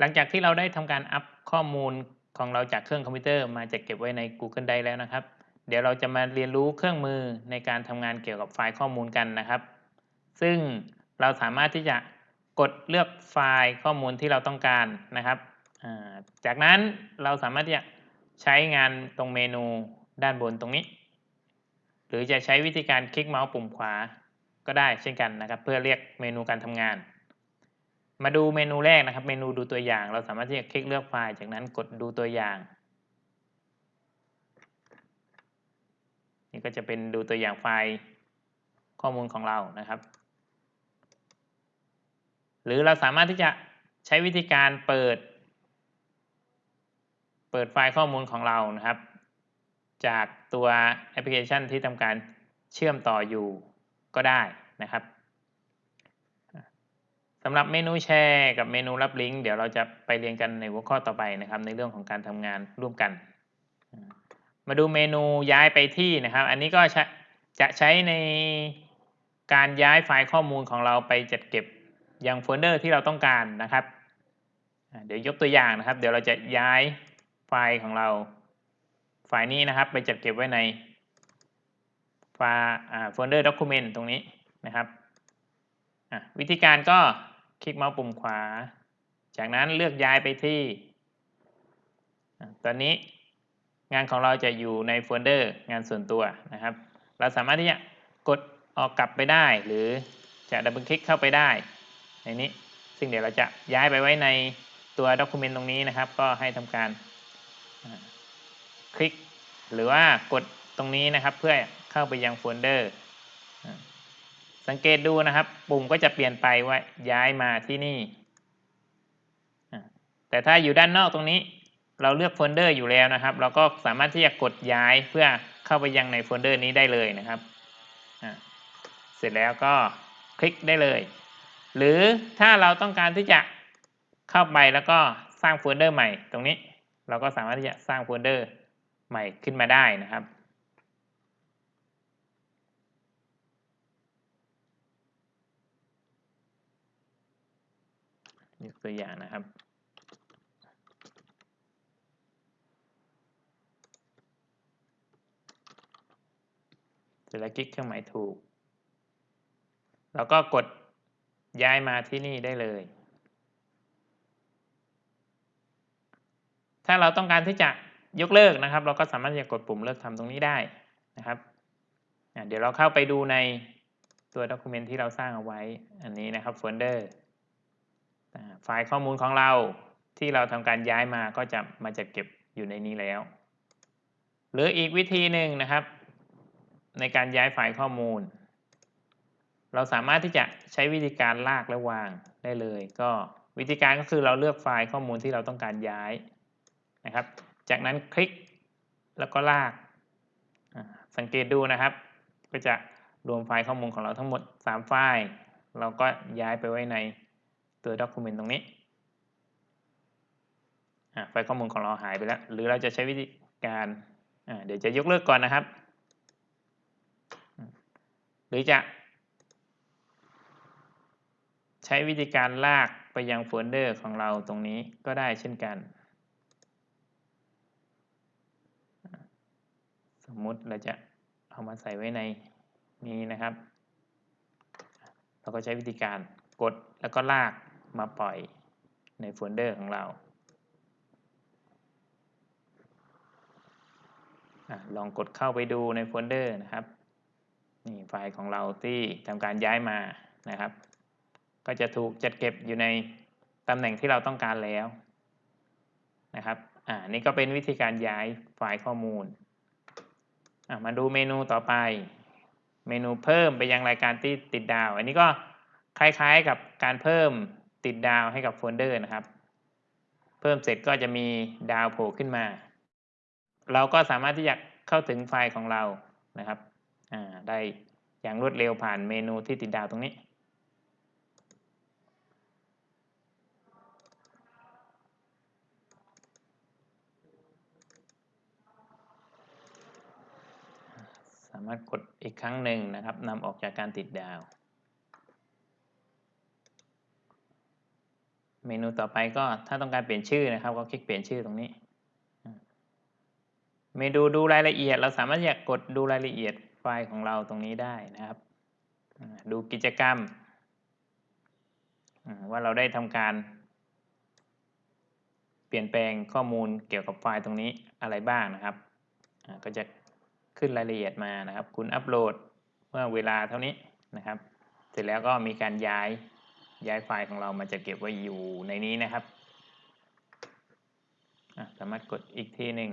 หลังจากที่เราได้ทำการอัพข้อมูลของเราจากเครื่องคอมพิวเตอร์มาจัดเก็บไว้ใน Google Drive แล้วนะครับ เดี๋ยวเราจะมาเรียนรู้เครื่องมือในการทำงานเกี่ยวกับไฟล์ข้อมูลกันนะครับ ซึ่งเราสามารถที่จะกดเลือกไฟล์ข้อมูลที่เราต้องการนะครับ จากนั้นเราสามารถที่จะใช้งานตรงเมนูด้านบนตรงนี้ หรือจะใช้วิธีการคลิกเมาส์ปุ่มขวาก็ได้เช่นกันนะครับ เพื่อเรียกเมนูการทำงาน มาดูเมนูแรกนะครับ เมนูดูตัวอย่าง เราสามารถที่จะคลิกเลือกไฟล์ จากนั้นกดดูตัวอย่าง นี่ก็จะเป็นดูตัวอย่างไฟล์ข้อมูลของเรานะครับ หรือเราสามารถที่จะใช้วิธีการเปิด เปิดไฟล์ข้อมูลของเรานะครับ จากตัวแอปพลิเคชันที่ทำการเชื่อมต่ออยู่ก็ได้นะครับ สำหรับเมนูแชร์กับเมนูรับลิงก์เดี๋ยวเราจะไปเรียนกันในหัวข้อต่อไปนะครับ ในเรื่องของการทำงานร่วมกัน มาดูเมนูย้ายไปที่นะครับ อันนี้ก็จะใช้ในการย้ายไฟล์ข้อมูลของเราไปจัดเก็บยังโฟลเดอร์ที่เราต้องการนะครับ เดี๋ยวยกตัวอย่างนะครับ เดี๋ยวเราจะย้ายไฟล์ของเราไฟล์นี้นะครับ ไปจัดเก็บไว้ในไฟล์โฟลเดอร์ Document ตรงนี้นะครับวิธีการก็ คลิกเมาส์ปุ่มขวา จากนั้นเลือกย้ายไปที่ ตอนนี้งานของเราจะอยู่ในโฟลเดอร์งานส่วนตัวนะครับ เราสามารถที่จะกดออกกลับไปได้ หรือจะดับเบิลคลิกเข้าไปได้ ในนี้ ซึ่งเดี๋ยวเราจะย้ายไปไว้ในตัว Document ตรงนี้นะครับ ก็ให้ทำการคลิก หรือว่ากดตรงนี้นะครับเพื่อเข้าไปยังโฟลเดอร์ สังเกตดูนะครับ ปุ่มก็จะเปลี่ยนไปว่าย้ายมาที่นี่ แต่ถ้าอยู่ด้านนอกตรงนี้ เราเลือกโฟลเดอร์อยู่แล้วนะครับ เราก็สามารถที่จะกดย้ายเพื่อเข้าไปยังในโฟลเดอร์นี้ได้เลยนะครับเสร็จแล้วก็คลิกได้เลย หรือถ้าเราต้องการที่จะเข้าไปแล้วก็สร้างโฟลเดอร์ใหม่ตรงนี้ เราก็สามารถที่จะสร้างโฟลเดอร์ใหม่ขึ้นมาได้นะครับ ยกตัวอย่างนะครับเสร็จแล้วคลิกเครื่องหมายถูกเราก็กดย้ายมาที่นี่ได้เลย ถ้าเราต้องการที่จะยกเลิกนะครับ เราก็สามารถจะกดปุ่มเลิกทำตรงนี้ได้นะครับ เดี๋ยวเราเข้าไปดูในตัว Document ที่เราสร้างเอาไว้อันนี้นะครับโฟลเดอร์ ไฟล์ข้อมูลของเราที่เราทำการย้ายมาก็จะมาจัดเก็บอยู่ในนี้แล้ว หรืออีกวิธีหนึ่งนะครับ ในการย้ายไฟล์ข้อมูล เราสามารถที่จะใช้วิธีการลากและวางได้เลย ก็วิธีการก็คือเราเลือกไฟล์ข้อมูลที่เราต้องการย้ายนะครับ จากนั้นคลิกแล้วก็ลาก สังเกตดูนะครับ ก็จะรวมไฟล์ข้อมูลของเราทั้งหมด 3 ไฟล์ เราก็ย้ายไปไว้ใน ตัวด็อกิเมนต์ตรงนี้ไฟล์ข้อมูลของเราหายไปแล้ว หรือเราจะใช้วิธีการเดี๋ยวจะยกเลิกก่อนนะครับ หรือจะ ใช้วิธีการลากไปยังโฟลเดอร์ของเราตรงนี้ก็ได้เช่นกัน สมมุติเราจะเอามาใส่ไว้ในนี้นะครับ เราก็ใช้วิธีการกดแล้วก็ลาก มาปล่อยในโฟลเดอร์ของเราอะลองกดเข้าไปดูในโฟลเดอร์นะครับนี่ไฟล์ของเราที่ทำการย้ายมานะครับ ก็จะถูกจัดเก็บอยู่ในตำแหน่งที่เราต้องการแล้วนะครับอ่านี่ก็เป็นวิธีการย้ายไฟล์ข้อมูลมาดูเมนูต่อไป เมนูเพิ่มไปยังรายการที่ติดดาว อันนี้ก็คล้ายๆกับการเพิ่ม ติดดาวให้กับโฟลเดอร์นะครับ เพิ่มเสร็จก็จะมีดาวโผล่ขึ้นมา เราก็สามารถที่จะเข้าถึงไฟล์ของเรานะครับได้อย่างรวดเร็วผ่านเมนูที่ติดดาวตรงนี้ สามารถกดอีกครั้งหนึ่งนะครับนำออกจากการติดดาว เมนูต่อไปก็ถ้าต้องการเปลี่ยนชื่อนะครับ ก็คลิกเปลี่ยนชื่อตรงนี้ เมนูดูรายละเอียด เราสามารถอยากกดดูรายละเอียดไฟล์ของเราตรงนี้ได้นะครับ ดูกิจกรรม ว่าเราได้ทำการเปลี่ยนแปลงข้อมูลเกี่ยวกับไฟล์ตรงนี้อะไรบ้างนะครับ ก็จะขึ้นรายละเอียดมานะครับ คุณอัปโหลดเมื่อเวลาเท่านี้นะครับ เสร็จแล้วก็มีการย้าย ย้ายไฟล์ของเรามาจะเก็บไว้อยู่ในนี้นะครับ สามารถกดอีกทีหนึ่ง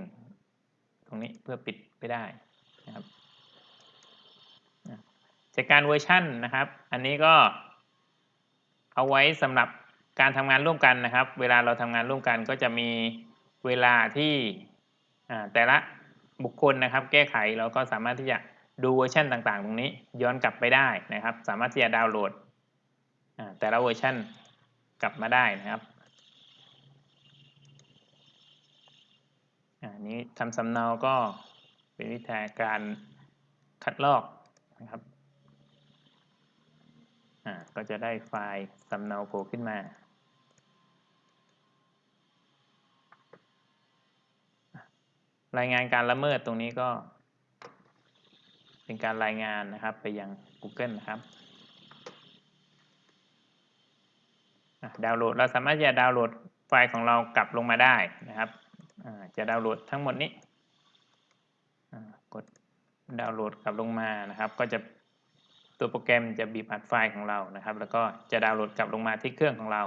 ตรงนี้เพื่อปิดไปได้นะครับจัดการเวอร์ชันนะครับ อันนี้ก็เอาไว้สำหรับการทำงานร่วมกันนะครับ เวลาเราทำงานร่วมกันก็จะมีเวลาที่แต่ละบุคคลนะครับ แก้ไขเราก็สามารถที่จะดูเวอร์ชันต่างๆ ตรงนี้ย้อนกลับไปได้นะครับ สามารถที่จะดาวน์โหลด แต่ละเวอร์ชันกลับมาได้นะครับอันนี้ทำสำเนาก็เป็นวิธีการคัดลอกนะครับก็จะได้ไฟล์สำเนาโผล่ขึ้นมารายงานการละเมิดตรงนี้ก็เป็นการรายงานนะครับไปยัง Google นะครับอะ ดาวน์โหลดเราสามารถจะดาวน์โหลดไฟล์ของเรากลับลงมาได้นะครับจะดาวน์โหลดทั้งหมดนี้กดดาวน์โหลดกลับลงมานะครับ ก็จะตัวโปรแกรมจะบีบอัดไฟล์ของเรานะครับ แล้วก็จะดาวน์โหลดกลับลงมาที่เครื่องของเรา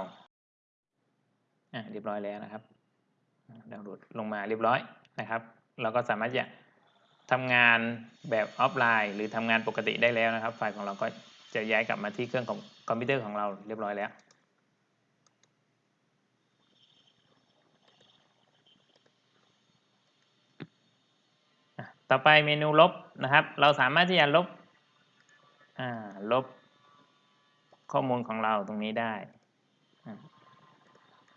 เรียบร้อยแล้วนะครับ ดาวน์โหลดลงมาเรียบร้อยนะครับ เราก็สามารถจะทำงานแบบออฟไลน์ หรือทำงานปกติได้แล้วนะครับ ไฟล์ของเราก็จะย้ายกลับมาที่เครื่องของคอมพิวเตอร์ของเราเรียบร้อยแล้ว ต่อไปเมนูลบนะครับ เราสามารถที่จะลบลบข้อมูลของเราตรงนี้ได้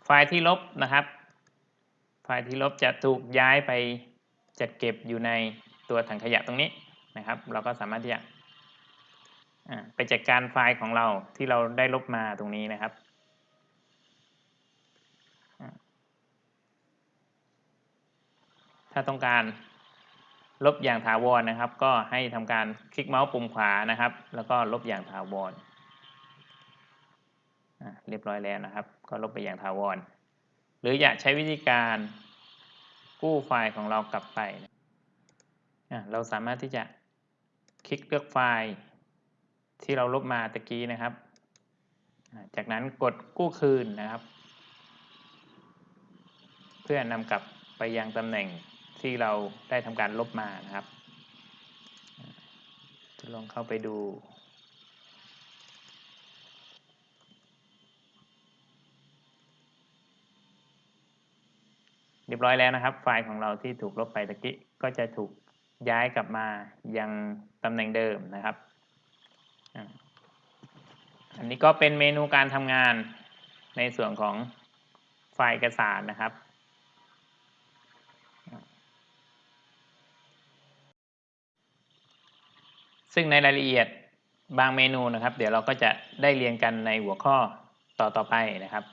ไฟล์ที่ลบนะครับ ไฟล์ที่ลบจะถูกย้ายไปจัดเก็บอยู่ในตัวถังขยะตรงนี้นะครับ เราก็สามารถที่จะไปจัดการไฟล์ของเราที่เราได้ลบมาตรงนี้นะครับถ้าต้องการ ลบอย่างถาวรนะครับ ก็ให้ทำการคลิกเมาส์ปุ่มขวานะครับ แล้วก็ลบอย่างถาวรอะเรียบร้อยแล้วนะครับ ก็ลบไปอย่างถาวร หรืออยากใช้วิธีการกู้ไฟล์ของเรากลับไปอะเราสามารถที่จะคลิกเลือกไฟล์ที่เราลบมาตะกี้นะครับ จากนั้นกดกู้คืนนะครับ เพื่อนำกลับไปยังตำแหน่ง ที่เราได้ทำการลบมานะครับจะลองเข้าไปดูเรียบร้อยแล้วนะครับ ไฟล์ของเราที่ถูกลบไปตะกี้ก็จะถูกย้ายกลับมายังตำแหน่งเดิมนะครับ อันนี้ก็เป็นเมนูการทำงานในส่วนของไฟล์เอกสารนะครับ ซึ่งในรายละเอียดบางเมนูนะครับ เดี๋ยวเราก็จะได้เรียนกันในหัวข้อต่อๆไปนะครับ